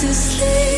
to sleep.